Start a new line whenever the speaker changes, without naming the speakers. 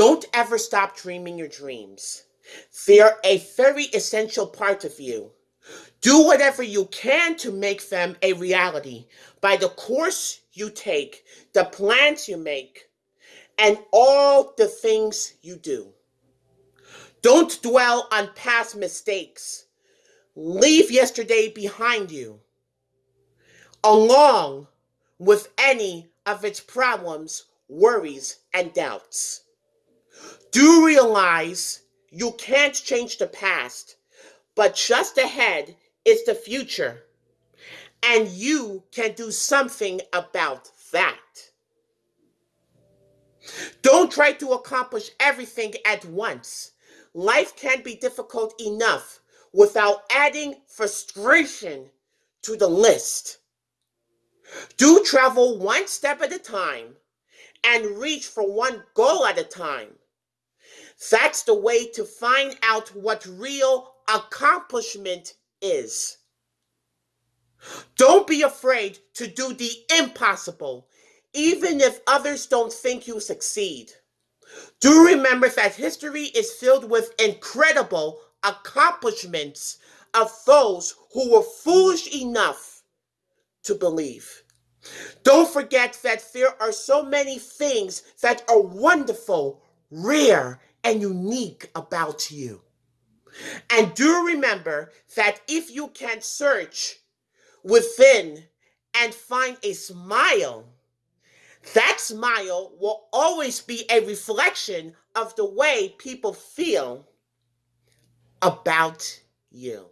Don't ever stop dreaming your dreams. They're a very essential part of you. Do whatever you can to make them a reality by the course you take, the plans you make, and all the things you do. Don't dwell on past mistakes. Leave yesterday behind you, along with any of its problems, worries, and doubts. Do realize you can't change the past, but just ahead is the future. And you can do something about that. Don't try to accomplish everything at once. Life can be difficult enough without adding frustration to the list. Do travel one step at a time and reach for one goal at a time. That's the way to find out what real accomplishment is. Don't be afraid to do the impossible, even if others don't think you succeed. Do remember that history is filled with incredible accomplishments of those who were foolish enough to believe. Don't forget that there are so many things that are wonderful, rare, and unique about you. And do remember that if you can search within and find a smile, that smile will always be a reflection of the way people feel about you.